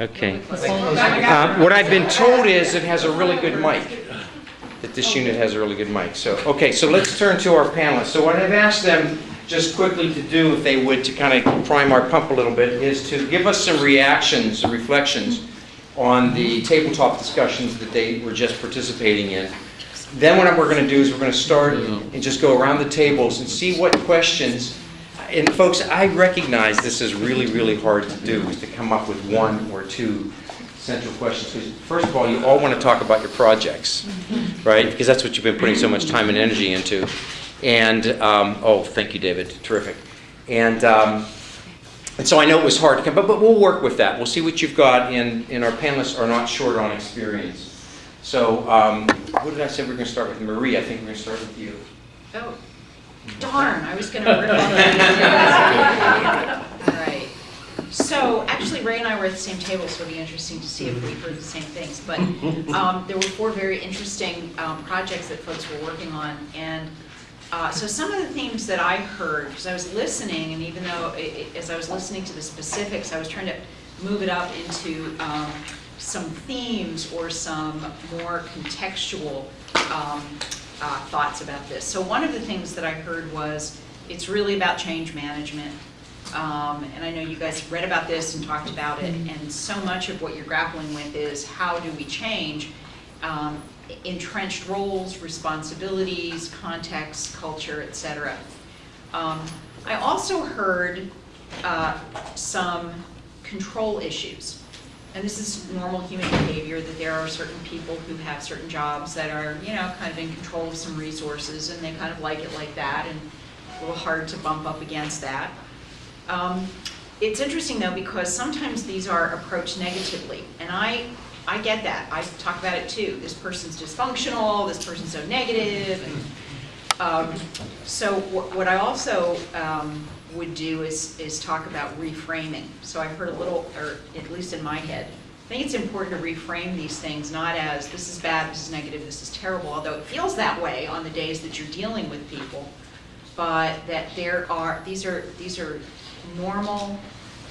Okay. Um, What I've been told is it has a really good mic, that this unit has a really good mic. So, okay, so let's turn to our panelists. So what I've asked them just quickly to do, if they would, to kind of prime our pump a little bit, is to give us some reactions, and reflections on the tabletop discussions that they were just participating in. Then what we're going to do is we're going to start and just go around the tables and see what questions, and folks, I recognize this is really, really hard to do, is to come up with one or two central questions. Because first of all, you all want to talk about your projects, right? Because that's what you've been putting so much time and energy into. And, um, oh, thank you, David, terrific. And, um, and so I know it was hard to come, but, but we'll work with that. We'll see what you've got, and, and our panelists are not short on experience. So, um, what did I say? We're going to start with Marie. I think we're going to start with you. Oh, darn, I was gonna rip off that. All right. So, actually, Ray and I were at the same table, so it'll be interesting to see if we heard the same things. But um, there were four very interesting um, projects that folks were working on. And uh, so some of the themes that I heard, because I was listening, and even though, i- i- as I was listening to the specifics, I was trying to move it up into um, some themes or some more contextual um, uh, thoughts about this. So one of the things that I heard was, it's really about change management. Um, And I know you guys read about this and talked about it, and so much of what you're grappling with is how do we change um, entrenched roles, responsibilities, context, culture, etc. Um, I also heard uh, some control issues. And this is normal human behavior, that there are certain people who have certain jobs that are, you know, kind of in control of some resources, and they kind of like it like that, and a little hard to bump up against that. Um, It's interesting, though, because sometimes these are approached negatively, and I, I get that. I talk about it, too. This person's dysfunctional, this person's so negative. and um, So wh- what I also um, would do is, is talk about reframing. So I've heard a little, or at least in my head, I think it's important to reframe these things, not as, this is bad, this is negative, this is terrible, although it feels that way on the days that you're dealing with people, but that there are, these are, these are normal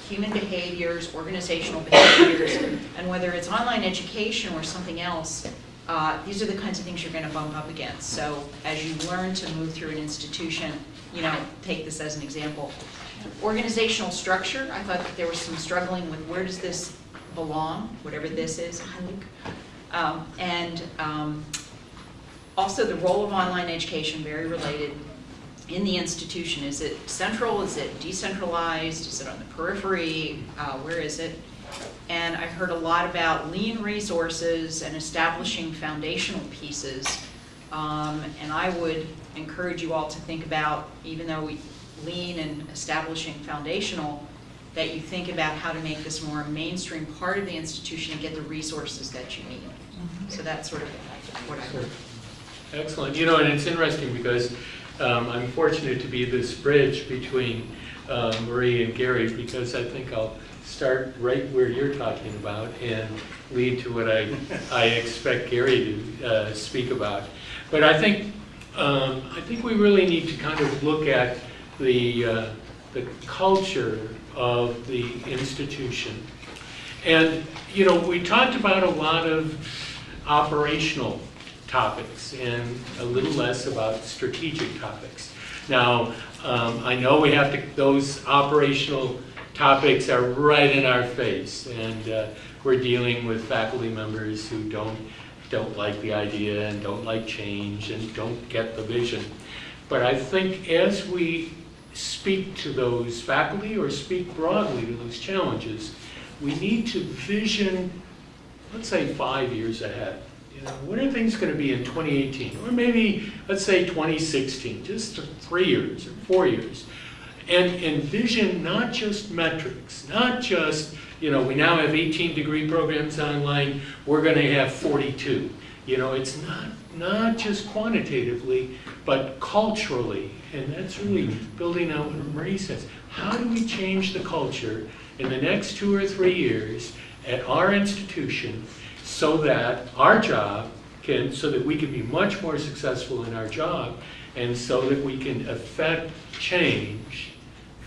human behaviors, organizational behaviors, and whether it's online education or something else, uh, these are the kinds of things you're going to bump up against. So as you learn to move through an institution, you know, take this as an example. Organizational structure, I thought that there was some struggling with where does this belong, whatever this is. Um, And um, also the role of online education, very related in the institution. Is it central, is it decentralized, is it on the periphery, Uh, where is it? And I heard a lot about lean resources and establishing foundational pieces. Um, And I would encourage you all to think about, even though we lean and establishing foundational, that you think about how to make this more a mainstream part of the institution and get the resources that you need. So that's sort of what I heard. Excellent. You know, and it's interesting because um, I'm fortunate to be this bridge between uh, Marie and Gary because I think I'll start right where you're talking about and lead to what I, I expect Gary to uh, speak about. But I think, um, I think we really need to kind of look at the, uh, the culture of the institution. And, you know, we talked about a lot of operational topics and a little less about strategic topics. Now, um, I know we have to, those operational topics are right in our face, and uh, we're dealing with faculty members who don't, don't like the idea and don't like change and don't get the vision. But I think as we speak to those faculty or speak broadly to those challenges, we need to vision, let's say, five years ahead. You know, what are things going to be in 2018? Or maybe, let's say 2016, just three years or four years. And envision not just metrics, not just, you know, we now have 18 degree programs online, we're going to have 42. You know, it's not, not just quantitatively, but culturally. And that's really mm-hmm. building out what Marie says. How do we change the culture in the next two or three years at our institution so that our job can, so that we can be much more successful in our job and so that we can affect change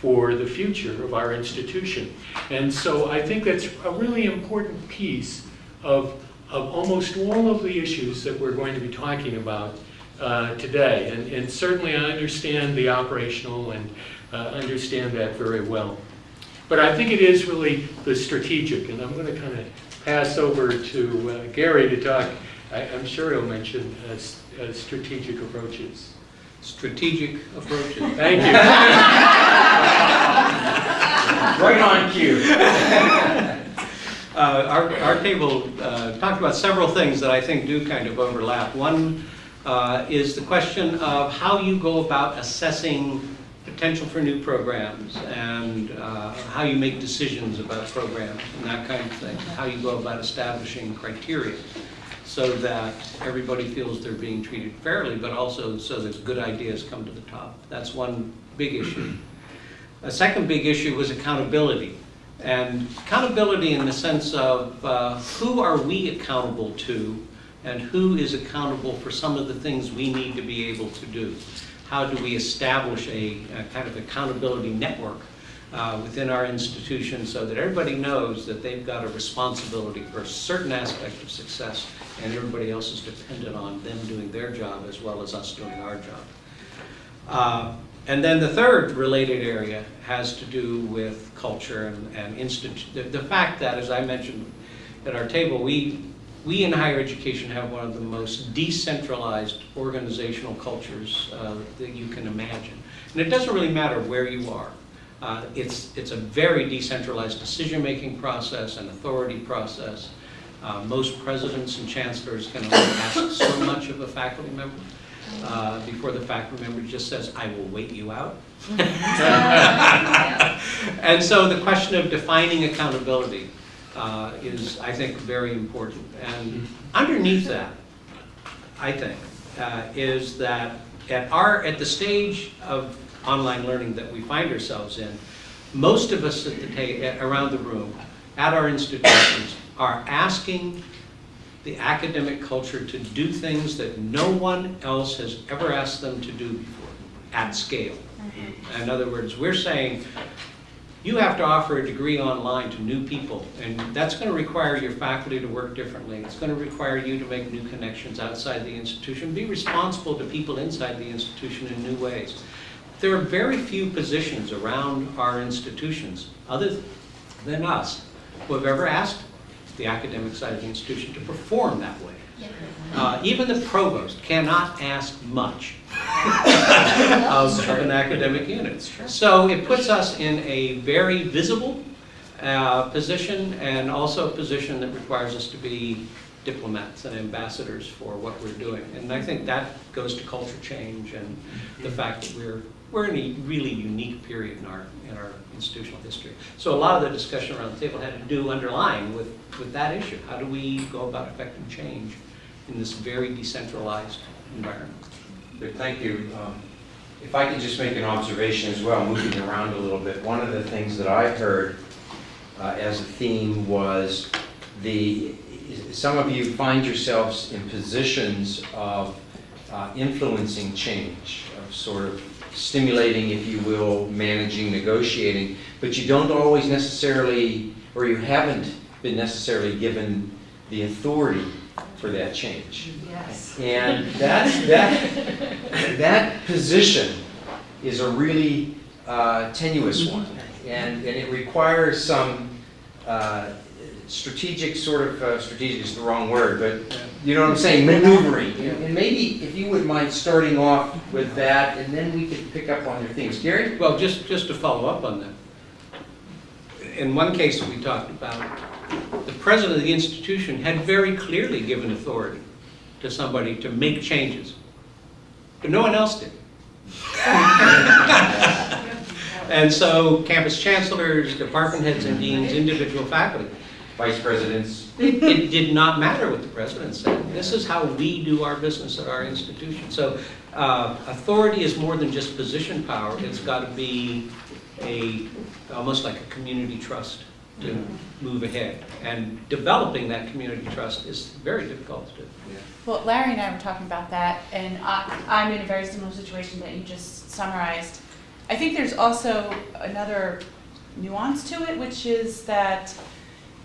for the future of our institution. And so I think that's a really important piece of, of almost all of the issues that we're going to be talking about uh, today. And, and certainly I understand the operational and uh, understand that very well. But I think it is really the strategic, and I'm going to kind of pass over to uh, Gary to talk. I, I'm sure he'll mention uh, uh, strategic approaches. Strategic approaches. Thank you. Right on cue. Uh, Our, our table uh, talked about several things that I think do kind of overlap. One uh, is the question of how you go about assessing potential for new programs and uh, how you make decisions about programs and that kind of thing. How you go about establishing criteria so that everybody feels they're being treated fairly, but also so that good ideas come to the top. That's one big issue. A second big issue was accountability. And accountability in the sense of uh, who are we accountable to and who is accountable for some of the things we need to be able to do. How do we establish a, a kind of accountability network uh, within our institution so that everybody knows that they've got a responsibility for a certain aspect of success and everybody else is dependent on them doing their job as well as us doing our job. Uh, And then the third related area has to do with culture and, and the, the fact that, as I mentioned at our table, we, we in higher education have one of the most decentralized organizational cultures uh, that you can imagine. And it doesn't really matter where you are. Uh, it's, it's a very decentralized decision-making process and authority process. Uh, most presidents and chancellors can only ask so much of a faculty member uh, before the faculty member just says, I will wait you out. And so the question of defining accountability uh, is, I think, very important. And underneath that, I think, uh, is that at our, at the stage of online learning that we find ourselves in, most of us at the eh, around the room, at our institutions, are asking the academic culture to do things that no one else has ever asked them to do before, at scale. Mm-hmm. In other words, we're saying, you have to offer a degree online to new people, and that's going to require your faculty to work differently. It's going to require you to make new connections outside the institution, be responsible to people inside the institution in new ways. There are very few positions around our institutions, other than us, who have ever asked the academic side of the institution to perform that way. Uh, Even the provost cannot ask much of of an academic unit. So it puts us in a very visible uh, position and also a position that requires us to be diplomats and ambassadors for what we're doing. And I think that goes to culture change and the fact that we're, we're in a really unique period in our, in our institutional history. So a lot of the discussion around the table had to do underlying with, with that issue. How do we go about affecting change in this very decentralized environment? Thank you. Um, If I could just make an observation as well, moving around a little bit, one of the things that I heard uh, as a theme was the, some of you find yourselves in positions of uh, influencing change, of sort of stimulating, if you will, managing, negotiating, but you don't always necessarily, or you haven't been necessarily given the authority for that change. Yes. And that's, that, that position is a really uh, tenuous one. And, and it requires some uh, strategic sort of, uh, strategic is the wrong word, but you know what I'm saying, maneuvering. And and maybe if you would mind starting off with that, and then we could pick up on your things. Gary? Well, just, just to follow up on that. In one case that we talked about, the president of the institution had very clearly given authority to somebody to make changes, but no one else did. And so campus chancellors, department heads and deans, individual faculty, Vice presidents? it, it did not matter what the president said. This is how we do our business at our institution. So uh, authority is more than just position power. It's got to be a, almost like a community trust to move ahead. And developing that community trust is very difficult to do. Well, Larry and I were talking about that, and I, I'm in a very similar situation that you just summarized. I think there's also another nuance to it, which is that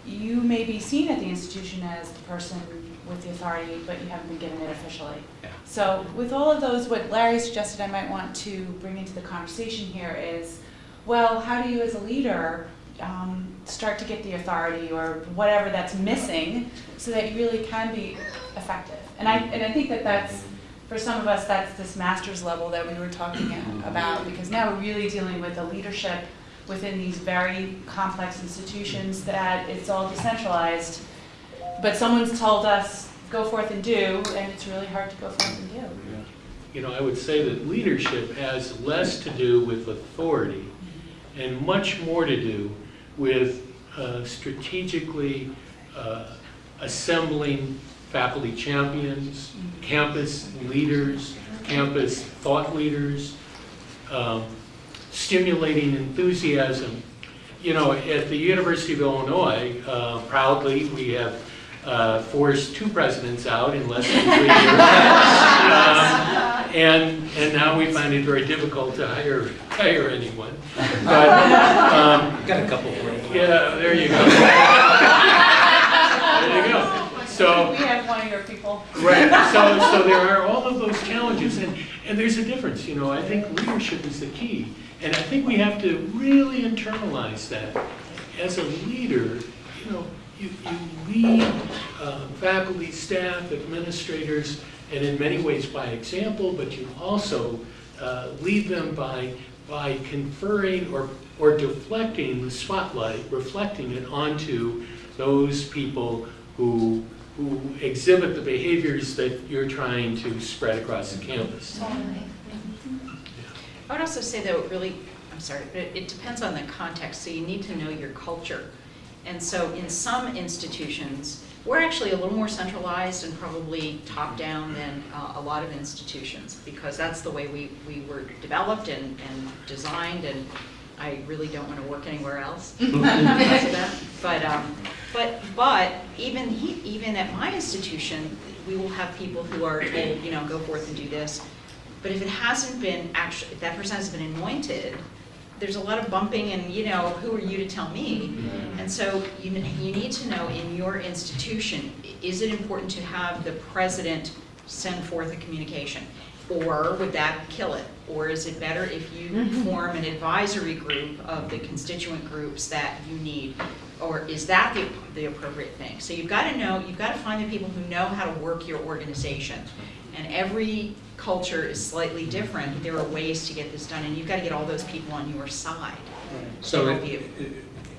you may be seen at the institution as the person with the authority, but you haven't been given it officially. Yeah. So with all of those, what Larry suggested I might want to bring into the conversation here is, well, how do you as a leader um, start to get the authority or whatever that's missing so that you really can be effective? And I, and I think that that's, for some of us, that's this master's level that we were talking about, because now we're really dealing with the leadership within these very complex institutions that it's all decentralized. But someone's told us, go forth and do, and it's really hard to go forth and do. You know, I would say that leadership has less to do with authority and much more to do with uh, strategically uh, assembling faculty champions, campus leaders, campus thought leaders, um, stimulating enthusiasm. You know, at the University of Illinois, uh, proudly, we have uh, forced two presidents out in less than three years. Um, And, and now we find it very difficult to hire, hire anyone. But, um, Got a couple for you. yeah, there you go. There you go. So, We have one of your people. Right, so, so there are all of those challenges, and, and there's a difference, you know, I think leadership is the key. And I think we have to really internalize that. As a leader, you know, you, you lead uh, faculty, staff, administrators, and in many ways by example, but you also uh, lead them by, by conferring or, or deflecting the spotlight, reflecting it onto those people who, who exhibit the behaviors that you're trying to spread across the campus. I would also say though, it really, I'm sorry, but it depends on the context, so you need to know your culture. And so in some institutions, we're actually a little more centralized and probably top-down than uh, a lot of institutions, because that's the way we, we were developed and, and designed, and I really don't want to work anywhere else. But, um, but, but even he, even at my institution, we will have people who are told, you know, go forth and do this. But if it hasn't been actually, if that person hasn't been anointed, there's a lot of bumping and, you know, who are you to tell me? Mm-hmm. And so you, you need to know in your institution, is it important to have the president send forth a communication? Or would that kill it? Or is it better if you mm-hmm. form an advisory group of the constituent groups that you need? Or is that the, the appropriate thing? So you've got to know, you've got to find the people who know how to work your organization. And every culture is slightly different. There are ways to get this done, and you've got to get all those people on your side. So at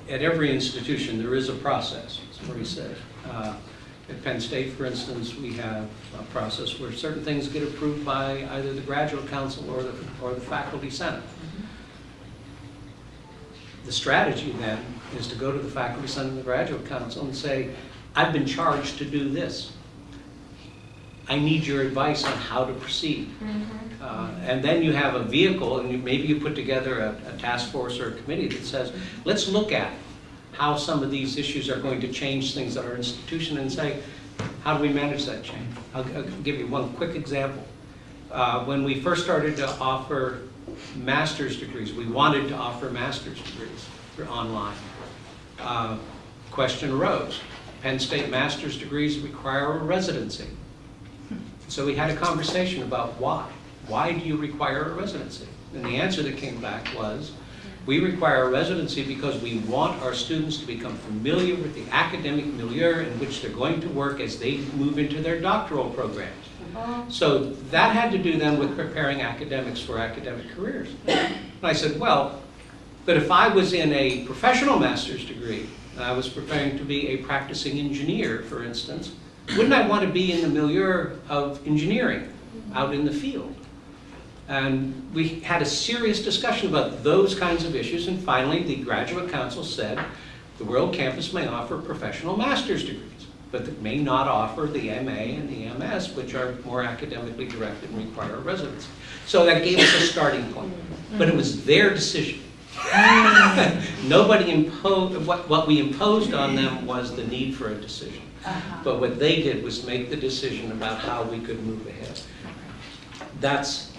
at every institution, there is a process, what he said. Uh, At Penn State, for instance, we have a process where certain things get approved by either the graduate council or the, or the faculty senate. The strategy then is to go to the faculty senate and the graduate council and say, I've been charged to do this. I need your advice on how to proceed. Uh, And then you have a vehicle, and you- maybe you put together a, a task force or a committee that says, let's look at how some of these issues are going to change things at our institution and say, how do we manage that change? I'll, I'll give you one quick example. Uh, when we first started to offer master's degrees, we wanted to offer master's degrees for online. Uh, Question arose, Penn State master's degrees require a residency. So we had a conversation about why. Why do you require a residency? And the answer that came back was, we require a residency because we want our students to become familiar with the academic milieu in which they're going to work as they move into their doctoral programs. So that had to do then with preparing academics for academic careers. And I said, well, but if I was in a professional master's degree, and I was preparing to be a practicing engineer, for instance, wouldn't I want to be in the milieu of engineering, out in the field? And we had a serious discussion about those kinds of issues, and finally, the graduate council said, the World Campus may offer professional master's degrees, but it may not offer the MA and the MS, which are more academically directed and require a residency. So that gave us a starting point, but it was their decision. Nobody imposed, what, what we imposed on them was the need for a decision. Uh-huh. But what they did was make the decision about how we could move ahead. That's,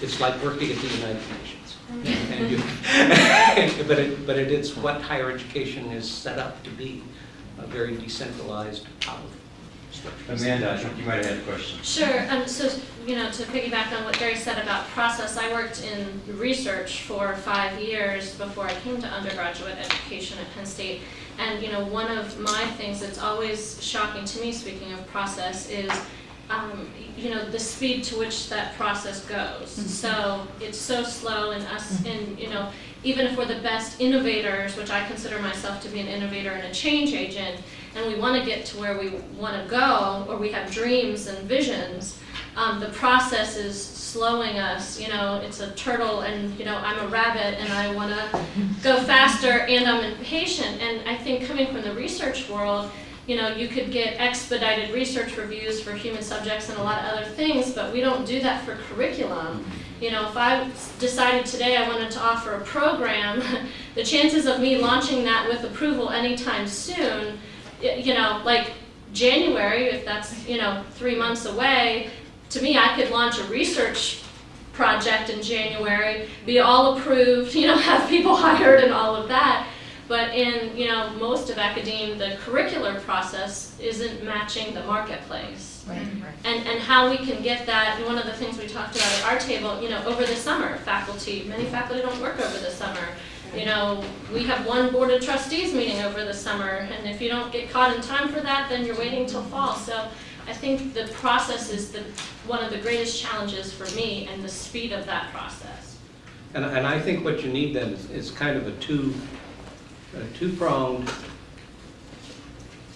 it's like working at the United Nations. And you- But it, but it is what higher education is set up to be, a very decentralized power structure. Amanda, I think you might have had a question. Sure, um, so, you know, to piggyback on what Gary said about process, I worked in research for five years before I came to undergraduate education at Penn State. And, you know, one of my things that's always shocking to me, speaking of process, is, um, you know, the speed to which that process goes. So it's so slow and us, and, you know, even if we're the best innovators, which I consider myself to be an innovator and a change agent, and we want to get to where we want to go, or we have dreams and visions, um, the process is slowing us. You know, it's a turtle, and you know, I'm a rabbit, and I want to go faster, and I'm impatient. And I think coming from the research world, you know, you could get expedited research reviews for human subjects and a lot of other things, but we don't do that for curriculum. You know, if I decided today I wanted to offer a program, the chances of me launching that with approval anytime soon, you know, like January, if that's, you know, three months away, to me, I could launch a research project in January, be all approved, you know, have people hired and all of that. But in, you know, most of academia, the curricular process isn't matching the marketplace. right? And, and how we can get that, and one of the things we talked about at our table, you know, over the summer, faculty, many faculty don't work over the summer. You know, we have one board of trustees meeting over the summer, and if you don't get caught in time for that, then you're waiting till fall. So I think the process is the, one of the greatest challenges for me, and the speed of that process. And, and I think what you need then is, is kind of a two, a two-pronged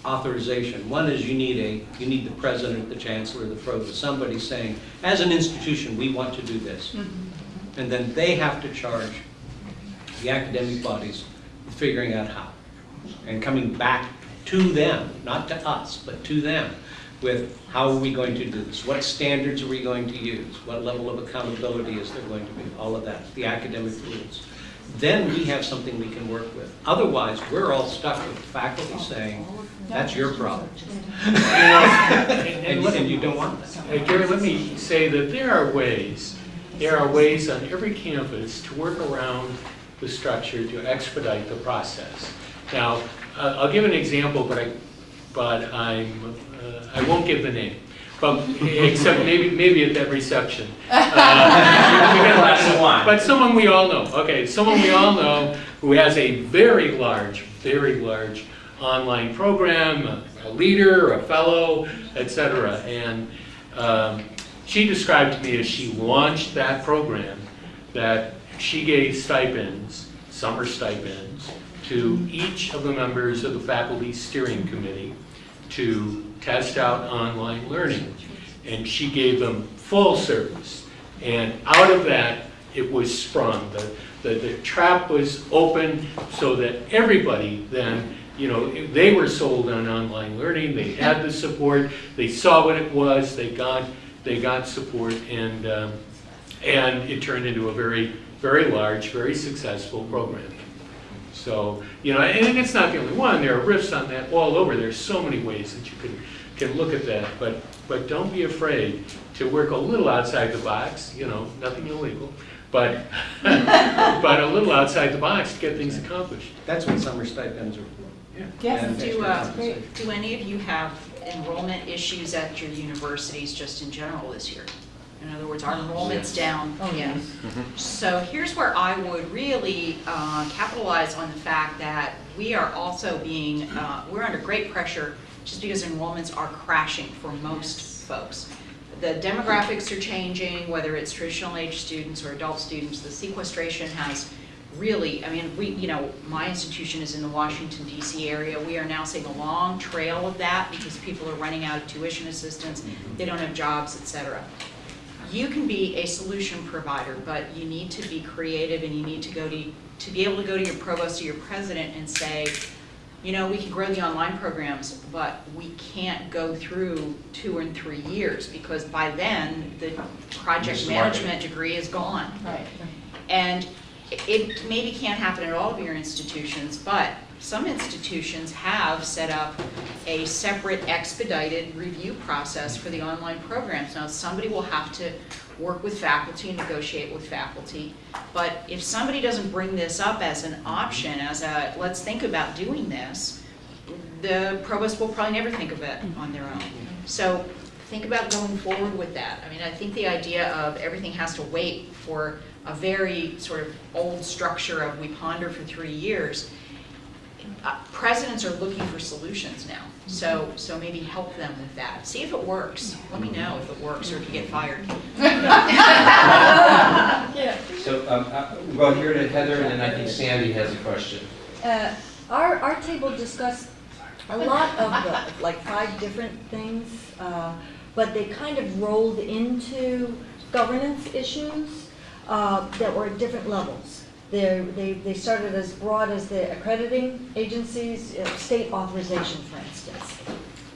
authorization. One is you need a, you need the president, the chancellor, the provost, somebody saying, as an institution, we want to do this. Mm-hmm. And then they have to charge the academic bodies with figuring out how. And coming back to them, not to us, but to them, with how are we going to do this? What standards are we going to use? What level of accountability is there going to be? All of that, the academic rules. Then we have something we can work with. Otherwise, we're all stuck with faculty saying, that's your problem. And- and you don't want that. Gary, let me say that there are ways, there are ways on every campus to work around the structure to expedite the process. Now, uh, I'll give an example, but I, but I'm, uh, I won't give the name. But, except maybe, maybe at that reception. Uh, You get a glass of wine. But someone we all know, okay, someone we all know who has a very large, very large online program, a- a leader, a fellow, etc. And um, she described to me as she launched that program, that she gave stipends, summer stipends, to each of the members of the faculty steering committee to test out online learning. And she gave them full service. And out of that, it was sprung. The, the, the trap was open so that everybody then, you know, they were sold on online learning, they had the support, they saw what it was, they got, they got support, and, um, and it turned into a very, very large, very successful program. So, you know, and it's not the only one, there are riffs on that all over, there's so many ways that you can, can look at that, but, but don't be afraid to work a little outside the box, you know, nothing illegal, but, but a little outside the box to get things accomplished. That's what summer stipends are for. Yeah. Yes, Do, uh, do any of you have enrollment issues at your universities just in general this year? In other words, our enrollment's down. Oh, Yeah. So here's where I would really uh, capitalize on the fact that we are also being, uh, we're under great pressure just because enrollments are crashing for most folks. The demographics are changing, whether it's traditional age students or adult students, the sequestration has really, I mean, we, you know, my institution is in the Washington DC area. We are now seeing a long trail of that because people are running out of tuition assistance, they don't have jobs, et cetera. You can be a solution provider, but you need to be creative and you need to go to, to be able to go to your provost or your president and say, you know, we can grow the online programs, but we can't go through two and three years because by then, the project Miss the market. management degree is gone. Right. And it maybe can't happen at all of your institutions, but some institutions have set up a separate expedited review process for the online programs. Now, somebody will have to work with faculty, negotiate with faculty. But if somebody doesn't bring this up as an option, as a, let's think about doing this, the provost will probably never think of it on their own. So think about going forward with that. I mean, I think the idea of everything has to wait for a very sort of old structure of we ponder for three years, uh, presidents are looking for solutions now. So, so maybe help them with that. See if it works. Let me know if it works or if you get fired. So, um, uh, we'll go here to Heather, and then I think Sandy has a question. Uh, Our, our table discussed a lot of, the- like, five different things, uh, but they kind of rolled into governance issues uh, that were at different levels. They, they started as broad as the accrediting agencies, uh, state authorization, for instance.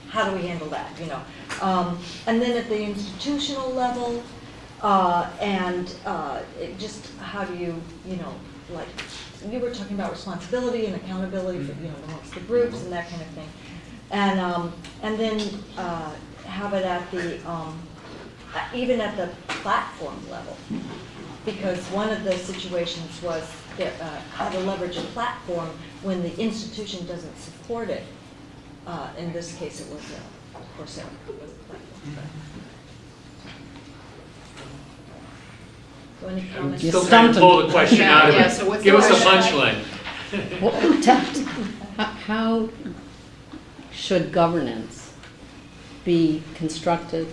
How do we handle that, you know? Um, And then at the institutional level, uh, and uh, just, how do you, you know, like, you were talking about responsibility and accountability for, you know, amongst the groups and that kind of thing. And, um, and then uh, have it at the, um, even at the platform level. Because one of the situations was that, uh, how to leverage a platform when the institution doesn't support it. Uh, In this case, it was uh, Coursera. was the platform. So any I'm comments? still trying to pull the question out of Yeah, so what's it. Give us a punchline. Well, t- how- How should governance be constructed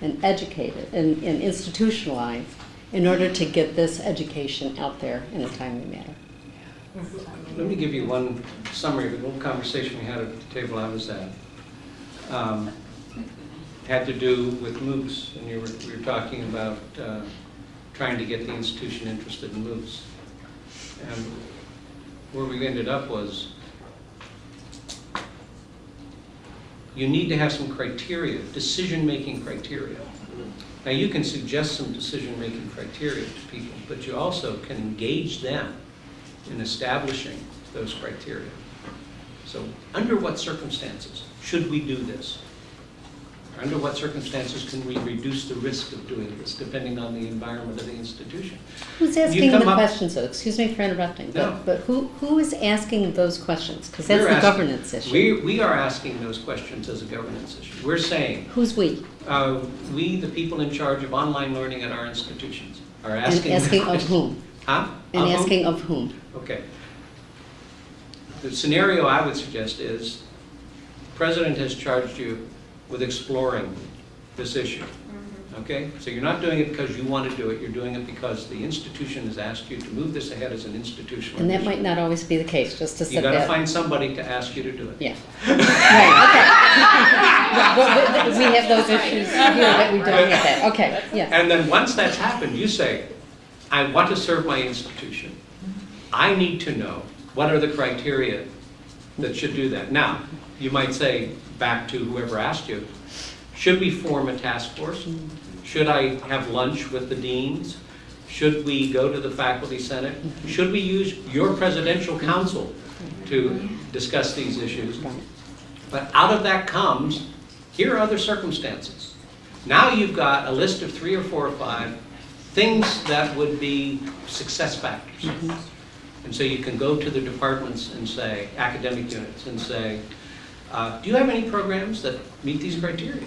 and educated and and institutionalized in order to get this education out there in a timely manner? Let me give you one summary of the little conversation we had at the table I was at. Um, Had to do with MOOCs, and you were, we were talking about uh, trying to get the institution interested in MOOCs. And where we ended up was, you need to have some criteria, decision-making criteria. Now, you can suggest some decision-making criteria to people, but you also can engage them in establishing those criteria. So, under what circumstances should we do this? Under what circumstances can we reduce the risk of doing this, depending on the environment of the institution? Who's asking the questions, though? Excuse me for interrupting, No. but, but who, who is asking those questions? Because that's We're the asking- governance issue. We, we are asking those questions as a governance issue. We're saying, Who's we? uh, we, the people in charge of online learning at our institutions, are asking... And asking. of whom? Huh? And Of whom? asking of whom? Okay. The scenario I would suggest is, the President has charged you with exploring this issue. Mm-hmm. Okay? So you're not doing it because you want to do it, you're doing it because the institution has asked you to move this ahead as an institutional And that issue. might not always be the case, just to You set gotta find somebody to ask you to do it. Yeah. Right, okay. Well, we- We have those issues here that we don't have that, okay, yeah. And then once that's happened, you say, I want to serve my institution. I need to know what are the criteria that should do that. Now, you might say, back to whoever asked you, should we form a task force? Should I have lunch with the deans? Should we go to the faculty senate? Should we use your presidential council to discuss these issues? But out of that comes, here are other circumstances. Now you've got a list of three or four or five things that would be success factors. Mm-hmm. And so you can go to the departments and say, academic units, and say, uh, do you have any programs that meet these criteria?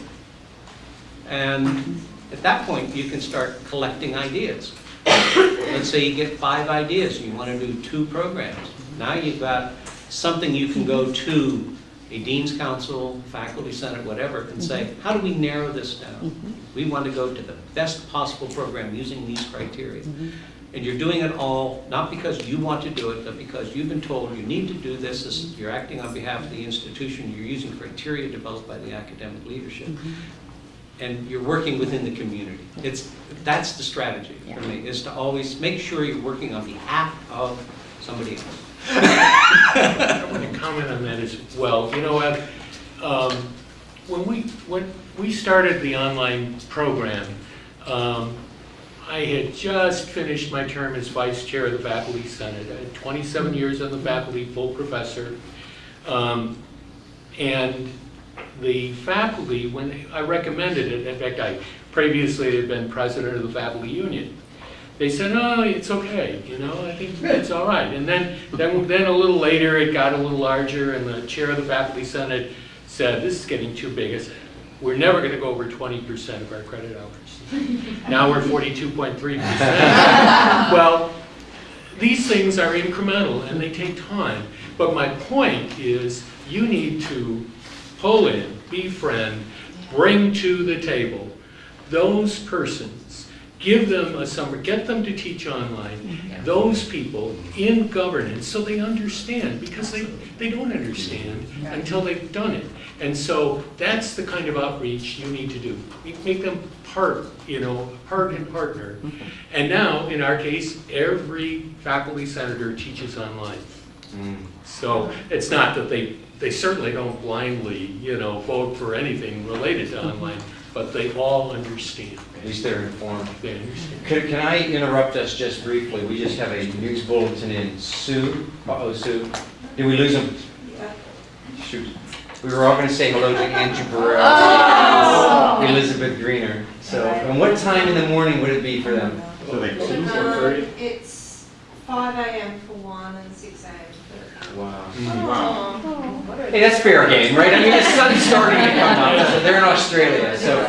And at that point, you can start collecting ideas. Let's say you get five ideas, and you want to do two programs. Now you've got something you can go to a dean's council, faculty senate, whatever, and say, how do we narrow this down? We want to go to the best possible program using these criteria. Mm-hmm. And you're doing it all, not because you want to do it, but because you've been told you need to do this, this is- you're acting on behalf of the institution, you're using criteria developed by the academic leadership. Mm-hmm. And you're working within the community. It's, that's the strategy for me, is to always make sure you're working on behalf of somebody else. I want to comment on that as well. You know what? Um, When we, when we started the online program, um, I had just finished my term as vice chair of the faculty senate. I had 27 years on the faculty, full professor. Um, And the faculty, when I recommended it, in fact, I previously had been president of the faculty union. They said, no, it's okay, you know, I think it's all right. And then, then, then a little later, it got a little larger, and the chair of the faculty senate said, this is getting too big. I said, We're never gonna go over twenty percent of our credit hours. Now we're forty-two point three percent. Well, these things are incremental and they take time. But my point is, you need to pull in, befriend, bring to the table those persons, give them a summer, get them to teach online, mm-hmm. those people in governance so they understand, because they, they don't understand until they've done it. And so that's the kind of outreach you need to do. Make- Make them part, you know, part and partner. Mm-hmm. And now, in our case, every faculty senator teaches online. Mm. So it's not that they, they certainly don't blindly, you know, vote for anything related to mm-hmm. online, but they all understand. At least they're informed. They understand. Can, can I interrupt us just briefly? We just have a news bulletin in. Sue, uh-oh, Sue, did we lose him? Shoot. We were all gonna say hello to Andrew Burrell, oh. Elizabeth Greener. So, and what time in the morning would it be for them? So like two, Um, four thirty? It's five AM for one and six AM for the Wow. other. Hey, that's fair game, right? I mean, the sun's starting to come up, so they're in Australia, so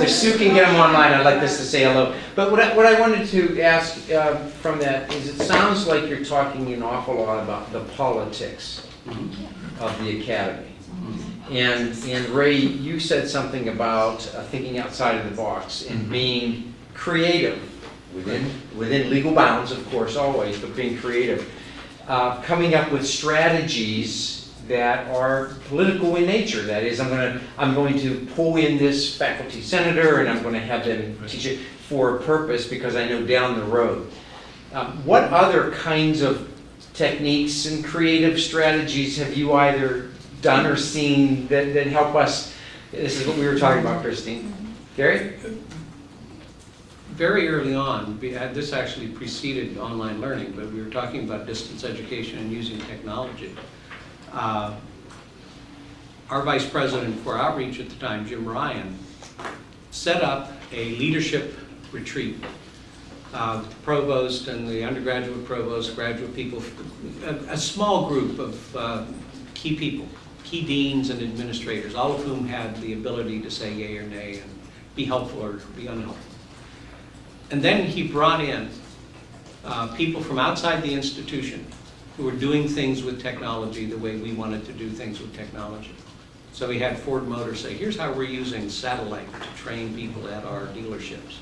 if Sue can get them online, I'd like this to say hello. But what I, what I wanted to ask uh, from that is, it sounds like you're talking an awful lot about the politics of the academy. And, and Ray, you said something about uh, thinking outside of the box and being creative within, within legal bounds, of course, always, but being creative. Uh, Coming up with strategies that are political in nature. That is, I'm gonna, I'm going to pull in this faculty senator and I'm gonna have them teach it for a purpose because I know down the road. Um, What other kinds of techniques and creative strategies have you either done or seen that, that help us? This is what we were talking about, Christine. Gary? Very early on, we had, this actually preceded online learning, but we were talking about distance education and using technology. Uh, Our vice president for outreach at the time, Jim Ryan, set up a leadership retreat. Uh, Provost and the undergraduate provost, graduate people, a, a small group of uh, key people, key deans and administrators, all of whom had the ability to say yay or nay and be helpful or be unhelpful. And then he brought in uh, people from outside the institution who were doing things with technology the way we wanted to do things with technology. So we had Ford Motor say, here's how we're using satellite to train people at our dealerships.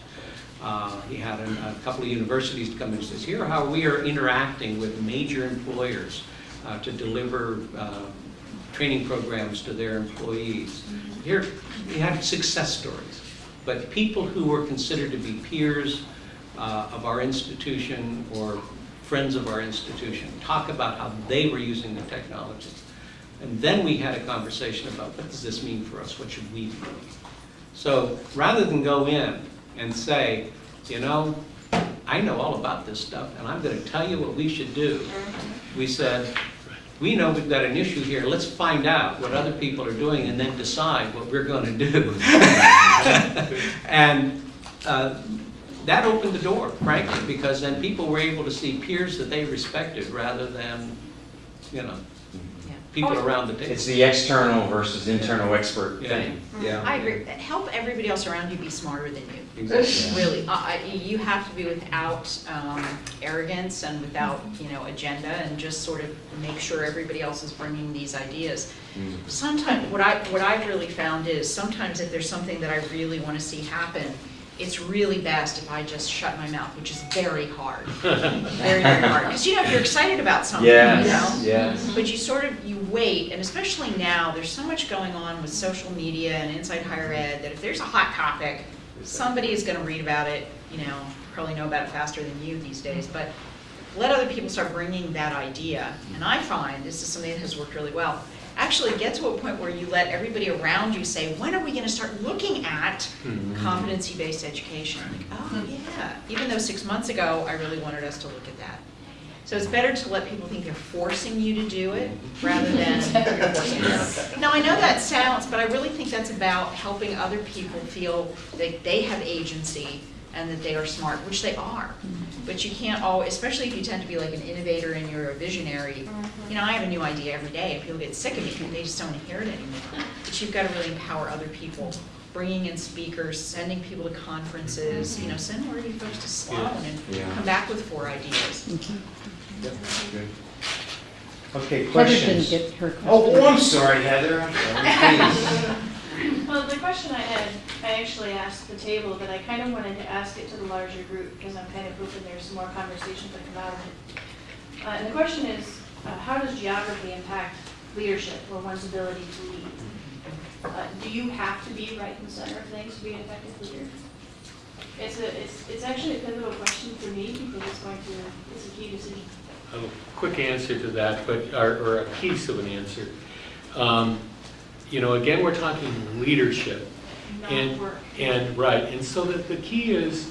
Uh, He had a a couple of universities to come in and says, here how we are interacting with major employers uh, to deliver uh, training programs to their employees. Here, we had success stories, but people who were considered to be peers uh, of our institution or friends of our institution talk about how they were using the technology. And then we had a conversation about what does this mean for us? What should we be doing? So rather than go in and say, you know, I know all about this stuff and I'm going to tell you what we should do, we said, we know we've got an issue here, let's find out what other people are doing and then decide what we're going to do. And uh, that opened the door, frankly, because then people were able to see peers that they respected rather than, you know, Yeah. people around the table. It's the external versus internal expert Yeah. thing. Yeah. I agree. Help everybody else around you be smarter than you. Exactly. Really, I- I- you have to be without um, arrogance and without, you know, agenda and just sort of make sure everybody else is bringing these ideas. Mm. Sometimes, what I, what I've really found is sometimes if there's something that I really want to see happen, it's really best if I just shut my mouth, which is very hard. Very, very hard. Because, you know, if you're excited about something, you know, Yes, yes. but you sort of, you wait, and especially now, there's so much going on with social media and inside higher ed, that if there's a hot topic, somebody is gonna read about it, you know, probably know about it faster than you these days, but let other people start bringing that idea. And I find, this is something that has worked really well, actually get to a point where you let everybody around you say, when are we gonna start looking at mm-hmm. competency-based education? Like, oh, hmm. yeah, even though six months ago, I really wanted us to look at that. So it's better to let people think they're forcing you to do it mm-hmm. rather than you're forcing them. Now, I know that sounds, but I really think that's about helping other people feel that they have agency and that they are smart, which they are. Mm-hmm. But you can't always, especially if you tend to be like an innovator and you're a visionary. Mm-hmm. You know, I have a new idea every day and people get sick of it and they just don't hear it anymore. But you've got to really empower other people, bringing in speakers, sending people to conferences, you know, send one of you folks to Sloan and Yeah. come back with four ideas. Okay, Heather didn't questions? get her question. Oh, I'm sorry, Heather, I'm sorry. Well, the question I had, I actually asked the table, but I kind of wanted to ask it to the larger group because I'm kind of hoping there's some more conversations that come out of it. Uh, and the question is, uh, how does geography impact leadership or one's ability to lead? Uh, do you have to be right in the center of things to be an effective leader? It's a, it's, it's actually a pivotal question for me because it's going to, it's a key decision. A quick answer to that, but, or, or a piece of an answer. Um, You know, again, we're talking leadership. And, and, right, and so that the key is